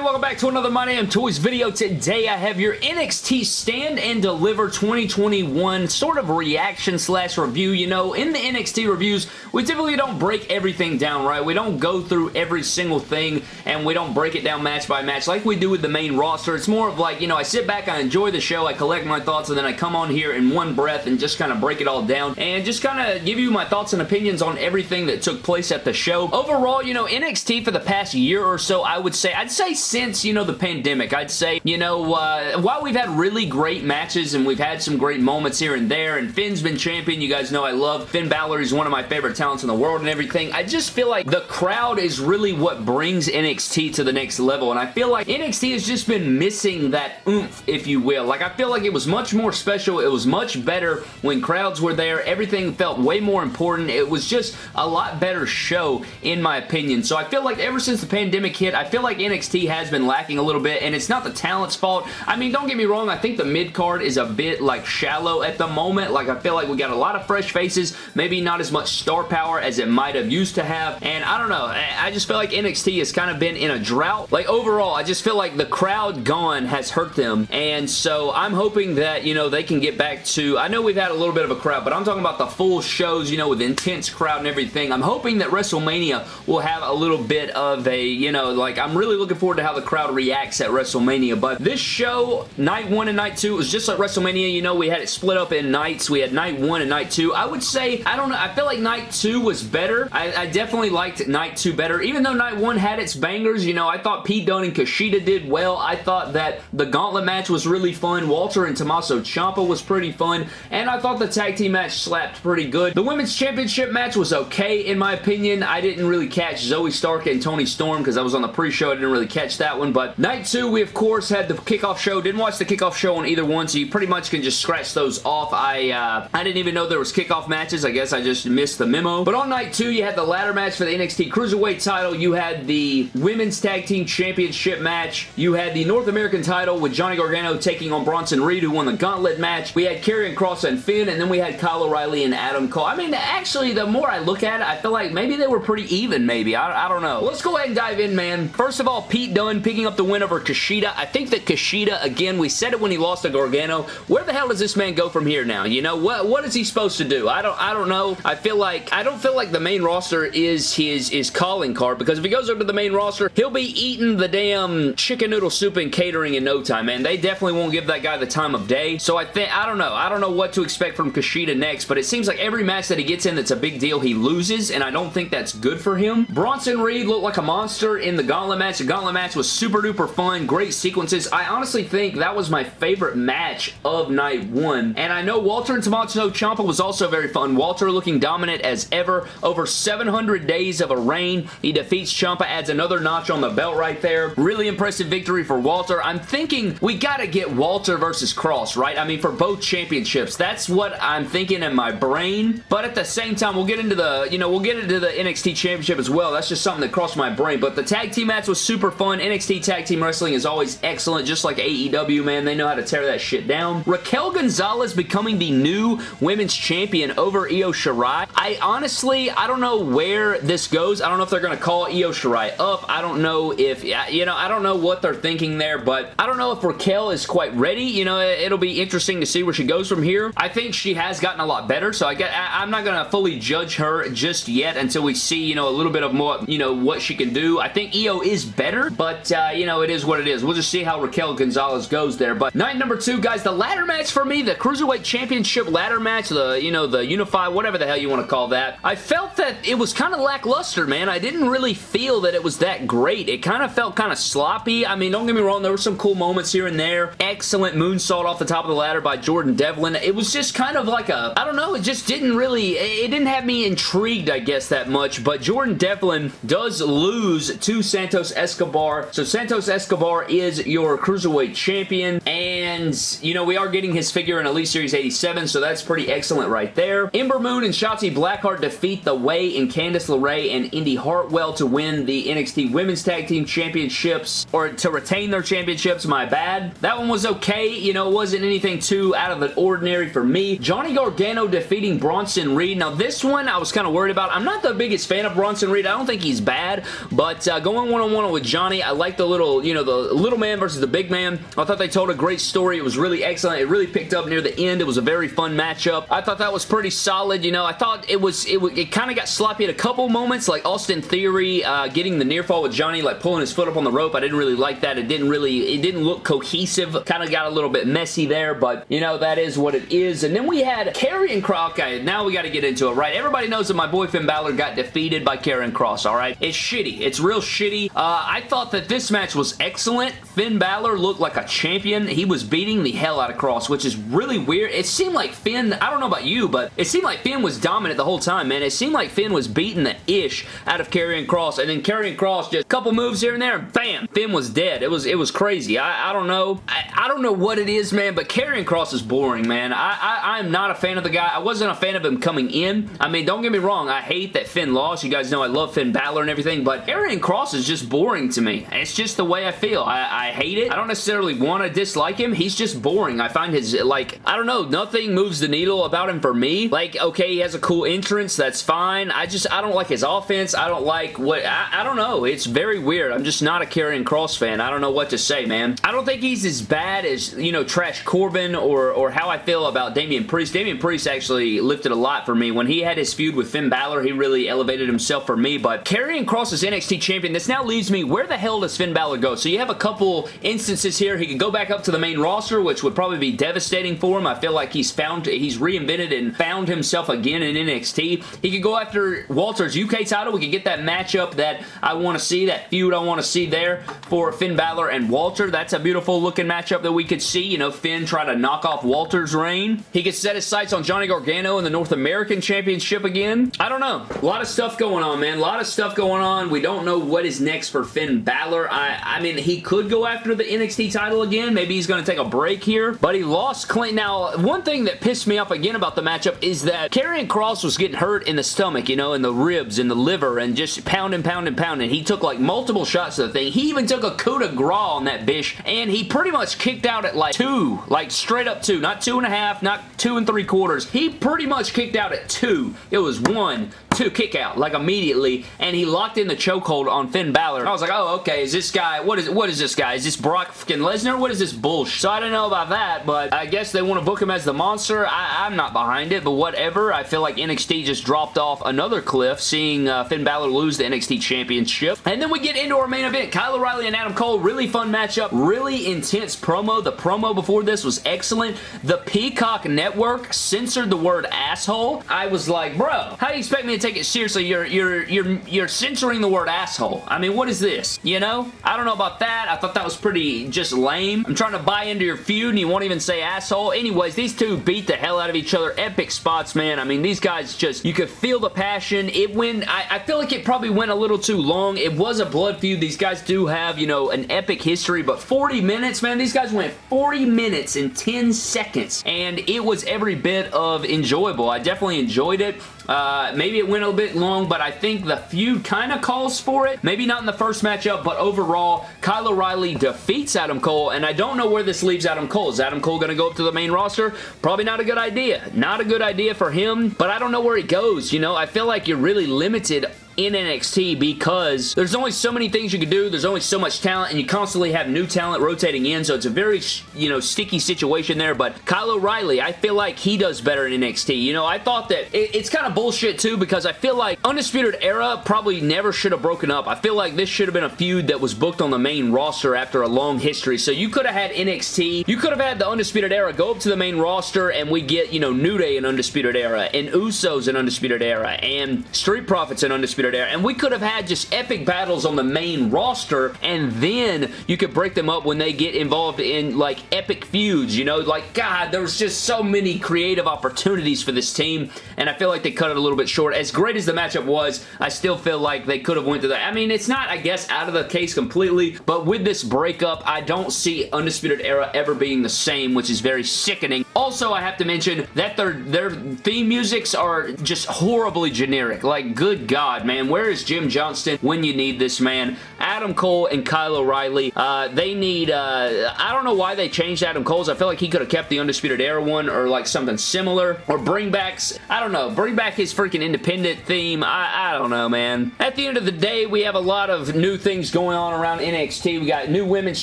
everybody? Welcome back to another My Damn Toys video. Today I have your NXT Stand and Deliver 2021 sort of reaction slash review. You know, in the NXT reviews, we typically don't break everything down, right? We don't go through every single thing and we don't break it down match by match like we do with the main roster. It's more of like, you know, I sit back, I enjoy the show, I collect my thoughts, and then I come on here in one breath and just kind of break it all down and just kind of give you my thoughts and opinions on everything that took place at the show. Overall, you know, NXT for the past year or so, I would say, I'd I'd say since, you know, the pandemic, I'd say, you know, uh, while we've had really great matches and we've had some great moments here and there, and Finn's been champion, you guys know I love Finn Balor. He's one of my favorite talents in the world and everything. I just feel like the crowd is really what brings NXT to the next level, and I feel like NXT has just been missing that oomph, if you will. Like, I feel like it was much more special. It was much better when crowds were there. Everything felt way more important. It was just a lot better show, in my opinion. So I feel like ever since the pandemic hit, I feel like NXT NXT has been lacking a little bit, and it's not the talent's fault. I mean, don't get me wrong, I think the mid-card is a bit, like, shallow at the moment. Like, I feel like we got a lot of fresh faces, maybe not as much star power as it might have used to have, and I don't know, I just feel like NXT has kind of been in a drought. Like, overall, I just feel like the crowd gone has hurt them, and so I'm hoping that, you know, they can get back to, I know we've had a little bit of a crowd, but I'm talking about the full shows, you know, with intense crowd and everything. I'm hoping that WrestleMania will have a little bit of a, you know, like, I'm really looking forward to how the crowd reacts at WrestleMania. But this show, night one and night two, was just like WrestleMania. You know, we had it split up in nights. We had night one and night two. I would say, I don't know, I feel like night two was better. I, I definitely liked night two better. Even though night one had its bangers, you know, I thought Pete Dunne and Kushida did well. I thought that the gauntlet match was really fun. Walter and Tommaso Ciampa was pretty fun. And I thought the tag team match slapped pretty good. The women's championship match was okay, in my opinion. I didn't really catch Zoey Stark and Toni Storm because I was on the pre-show. I didn't really catch that one, but night two, we of course had the kickoff show. Didn't watch the kickoff show on either one, so you pretty much can just scratch those off. I uh, I didn't even know there was kickoff matches. I guess I just missed the memo. But on night two, you had the ladder match for the NXT Cruiserweight title. You had the Women's Tag Team Championship match. You had the North American title with Johnny Gargano taking on Bronson Reed, who won the Gauntlet match. We had Karrion Kross and Finn, and then we had Kyle O'Reilly and Adam Cole. I mean, actually, the more I look at it, I feel like maybe they were pretty even, maybe. I, I don't know. Let's go ahead and dive in, man. First of all, Pete Dunne picking up the win over Kushida. I think that Kushida, again, we said it when he lost to Gargano. Where the hell does this man go from here now? You know, what what is he supposed to do? I don't I don't know. I feel like I don't feel like the main roster is his his calling card because if he goes over to the main roster, he'll be eating the damn chicken noodle soup and catering in no time, man. They definitely won't give that guy the time of day. So I think I don't know. I don't know what to expect from Kushida next, but it seems like every match that he gets in that's a big deal, he loses, and I don't think that's good for him. Bronson Reed looked like a monster in the Gauntlet match. The Gauntlet match was super duper fun, great sequences. I honestly think that was my favorite match of night one. And I know Walter and Tommaso Ciampa was also very fun. Walter looking dominant as ever. Over 700 days of a reign. He defeats Ciampa, adds another notch on the belt right there. Really impressive victory for Walter. I'm thinking we gotta get Walter versus Kross, right? I mean, for both championships. That's what I'm thinking in my brain. But at the same time, we'll get into the, you know, we'll get into the NXT Championship as well. That's just something that crossed my brain. But the tag team match was super fun. NXT Tag Team Wrestling is always excellent, just like AEW, man. They know how to tear that shit down. Raquel Gonzalez becoming the new women's champion over Io Shirai. I honestly, I don't know where this goes. I don't know if they're going to call Io Shirai up. I don't know if, you know, I don't know what they're thinking there, but I don't know if Raquel is quite ready. You know, it'll be interesting to see where she goes from here. I think she has gotten a lot better, so I get, I, I'm not going to fully judge her just yet until we see, you know, a little bit of more, you know, what she can do. I think Io is better, but, uh, you know, it is what it is. We'll just see how Raquel Gonzalez goes there. But night number two, guys, the ladder match for me, the Cruiserweight Championship ladder match, the, you know, the Unify, whatever the hell you want to call that. I felt that it was kind of lackluster, man. I didn't really feel that it was that great. It kind of felt kind of sloppy. I mean, don't get me wrong, there were some cool moments here and there. Excellent moonsault off the top of the ladder by Jordan Devlin. It was just kind of like a, I don't know, it just didn't really, it didn't have me intrigued, I guess, that much. But Jordan Devlin does lose to Santos Escobar. So Santos Escobar is your Cruiserweight champion. And, you know, we are getting his figure in Elite Series 87, so that's pretty excellent right there. Ember Moon and Shotzi Blackheart defeat The Way and Candice LeRae and Indy Hartwell to win the NXT Women's Tag Team Championships, or to retain their championships, my bad. That one was okay. You know, it wasn't anything too out of the ordinary for me. Johnny Gargano defeating Bronson Reed. Now, this one I was kind of worried about. I'm not the biggest fan of Bronson Reed. I don't think he's bad, but uh, going one-on-one -on -one with Johnny, like the little, you know, the little man versus the big man. I thought they told a great story. It was really excellent. It really picked up near the end. It was a very fun matchup. I thought that was pretty solid. You know, I thought it was, it, it kind of got sloppy at a couple moments, like Austin Theory uh, getting the near fall with Johnny, like pulling his foot up on the rope. I didn't really like that. It didn't really, it didn't look cohesive. Kind of got a little bit messy there, but, you know, that is what it is. And then we had Karrion Kross. Okay, now we got to get into it, right? Everybody knows that my boy Finn Balor got defeated by Karrion Kross, all right? It's shitty. It's real shitty. Uh, I thought that this match was excellent. Finn Balor looked like a champion. He was beating the hell out of Kross, which is really weird. It seemed like Finn, I don't know about you, but it seemed like Finn was dominant the whole time, man. It seemed like Finn was beating the ish out of Karrion Kross, and then Karrion Kross just a couple moves here and there, and bam, Finn was dead. It was it was crazy. I, I don't know. I, I don't know what it is, man, but Karrion Kross is boring, man. I, I, I'm not a fan of the guy. I wasn't a fan of him coming in. I mean, don't get me wrong. I hate that Finn lost. You guys know I love Finn Balor and everything, but Karrion Kross is just boring to me. It's just the way I feel. I, I hate it. I don't necessarily want to dislike him. He's just boring. I find his, like, I don't know, nothing moves the needle about him for me. Like, okay, he has a cool entrance. That's fine. I just, I don't like his offense. I don't like what, I, I don't know. It's very weird. I'm just not a Karrion Kross fan. I don't know what to say, man. I don't think he's as bad as, you know, Trash Corbin or, or how I feel about Damian Priest. Damian Priest actually lifted a lot for me. When he had his feud with Finn Balor, he really elevated himself for me, but Karrion Kross is NXT champion. This now leaves me, where the hell does Finn Balor go? So you have a couple instances here. He could go back up to the main roster, which would probably be devastating for him. I feel like he's found, he's reinvented and found himself again in NXT. He could go after Walter's UK title. We could get that matchup that I want to see, that feud I want to see there for Finn Balor and Walter. That's a beautiful looking matchup that we could see. You know, Finn try to knock off Walter's reign. He could set his sights on Johnny Gargano in the North American Championship again. I don't know. A lot of stuff going on, man. A lot of stuff going on. We don't know what is next for Finn Balor. I, I mean, he could go after the NXT title again. Maybe he's going to take a break here, but he lost Clint. Now, one thing that pissed me off again about the matchup is that Karrion Kross was getting hurt in the stomach, you know, in the ribs, in the liver, and just pounding, pounding, pounding. He took like multiple shots of the thing. He even took a coup de grace on that bish, and he pretty much kicked out at like two, like straight up two, not two and a half, not two and three quarters. He pretty much kicked out at two. It was one, two, kick out, like immediately, and he locked in the chokehold on Finn Balor. I was like, oh, okay, is this guy, what is what is this guy? Is this Brock fucking Lesnar? What is this bullshit? So I don't know about that, but I guess they want to book him as the monster. I, am not behind it, but whatever. I feel like NXT just dropped off another cliff, seeing uh, Finn Balor lose the NXT Championship. And then we get into our main event, Kyle O'Reilly and Adam Cole. Really fun matchup, really intense promo. The promo before this was excellent. The Peacock Network censored the word asshole. I was like, bro, how do you expect me to take it seriously? You're, you're, you're, you're censoring the word asshole. I mean, what is this? You know? I don't know about that. I thought that was pretty just lame. I'm trying to buy into your feud and you won't even say asshole. Anyways, these two beat the hell out of each other. Epic spots, man. I mean, these guys just, you could feel the passion. It went, I, I feel like it probably went a little too long. It was a blood feud. These guys do have, you know, an epic history, but 40 minutes, man, these guys went 40 minutes in 10 seconds, and it was every bit of enjoyable. I definitely enjoyed it. Uh, maybe it went a bit long, but I think the feud kind of calls for it. Maybe not in the first matchup, but overall, Kyle O'Reilly defeats Adam Cole, and I don't know where this leaves Adam Cole. Is Adam Cole going to go up to the main roster? Probably not a good idea. Not a good idea for him, but I don't know where he goes. You know, I feel like you're really limited in NXT because there's only so many things you can do. There's only so much talent, and you constantly have new talent rotating in, so it's a very, you know, sticky situation there, but Kyle O'Reilly, I feel like he does better in NXT. You know, I thought that it, it's kind of bullshit, too, because I feel like Undisputed Era probably never should have broken up. I feel like this should have been a feud that was booked on the main roster after a long history, so you could have had NXT, you could have had the Undisputed Era go up to the main roster, and we get, you know, New Day in Undisputed Era, and Usos in Undisputed Era, and Street Profits in Undisputed there. And we could have had just epic battles on the main roster, and then you could break them up when they get involved in, like, epic feuds, you know? Like, God, there was just so many creative opportunities for this team, and I feel like they cut it a little bit short. As great as the matchup was, I still feel like they could have went to that. I mean, it's not, I guess, out of the case completely, but with this breakup, I don't see Undisputed Era ever being the same, which is very sickening. Also, I have to mention that their, their theme musics are just horribly generic. Like, good God, man man. Where is Jim Johnston when you need this man? Adam Cole and Kyle O'Reilly, uh, they need, uh, I don't know why they changed Adam Cole's. I feel like he could have kept the Undisputed Era one or like something similar or bring back, I don't know, bring back his freaking independent theme. I, I don't know, man. At the end of the day, we have a lot of new things going on around NXT. We got new women's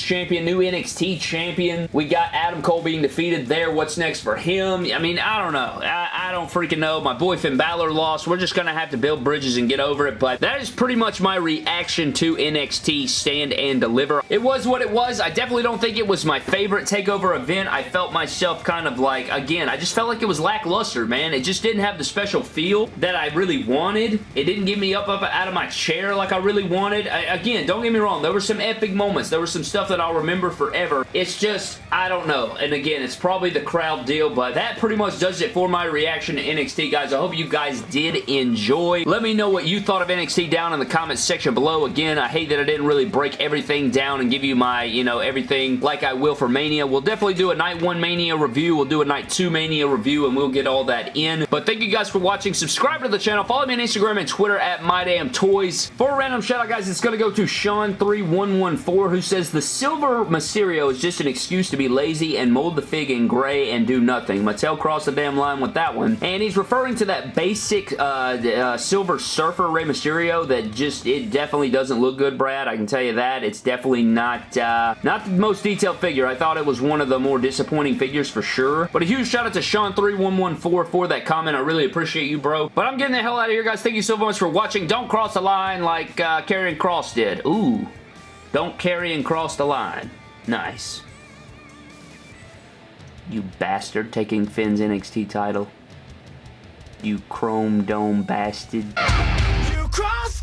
champion, new NXT champion. We got Adam Cole being defeated there. What's next for him? I mean, I don't know. I, I don't freaking know. My boy Finn Balor lost. We're just going to have to build bridges and get over it, but that is pretty much my reaction to NXT Stand and Deliver. It was what it was. I definitely don't think it was my favorite TakeOver event. I felt myself kind of like, again, I just felt like it was lackluster, man. It just didn't have the special feel that I really wanted. It didn't get me up, up out of my chair like I really wanted. I, again, don't get me wrong. There were some epic moments. There was some stuff that I'll remember forever. It's just, I don't know. And again, it's probably the crowd deal, but that pretty much does it for my reaction to NXT, guys. I hope you guys did enjoy. Let me know what you thought of NXT down in the comments section below. Again, I hate that I didn't really break everything down and give you my, you know, everything like I will for Mania. We'll definitely do a Night 1 Mania review. We'll do a Night 2 Mania review, and we'll get all that in. But thank you guys for watching. Subscribe to the channel. Follow me on Instagram and Twitter at MyDamnToys. For a random shout out, guys, it's going to go to Sean3114, who says, The Silver Mysterio is just an excuse to be lazy and mold the fig in gray and do nothing. Mattel crossed the damn line with that one. And he's referring to that basic uh, uh, Silver Surfer Rey Mysterio that just, it definitely doesn't look good, Brad. I can tell you that. It's definitely not, uh, not the most detailed figure. I thought it was one of the more disappointing figures for sure. But a huge shout out to Sean3114 for that comment. I really appreciate you, bro. But I'm getting the hell out of here, guys. Thank you so much for watching. Don't cross the line like uh, Karrion Kross did. Ooh. Don't carry and cross the line. Nice. You bastard taking Finn's NXT title. You chrome dome bastard cross